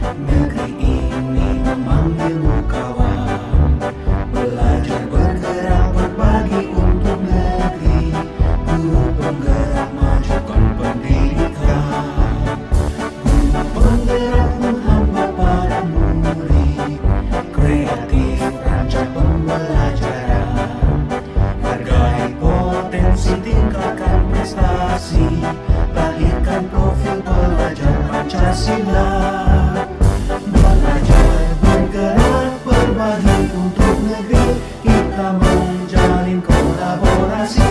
Negeri ini memanggilmu kawan. Belajar bergerak berbagi untuk negeri. Guru penggerak majukan pendidikan. Guru penggerak hamba pada murid. Kreatif rancang pembelajaran. Hargai potensi tingkatkan prestasi. Lahirkan profil pelajar Pancasila. Negeri Kita menjalin kolaborasi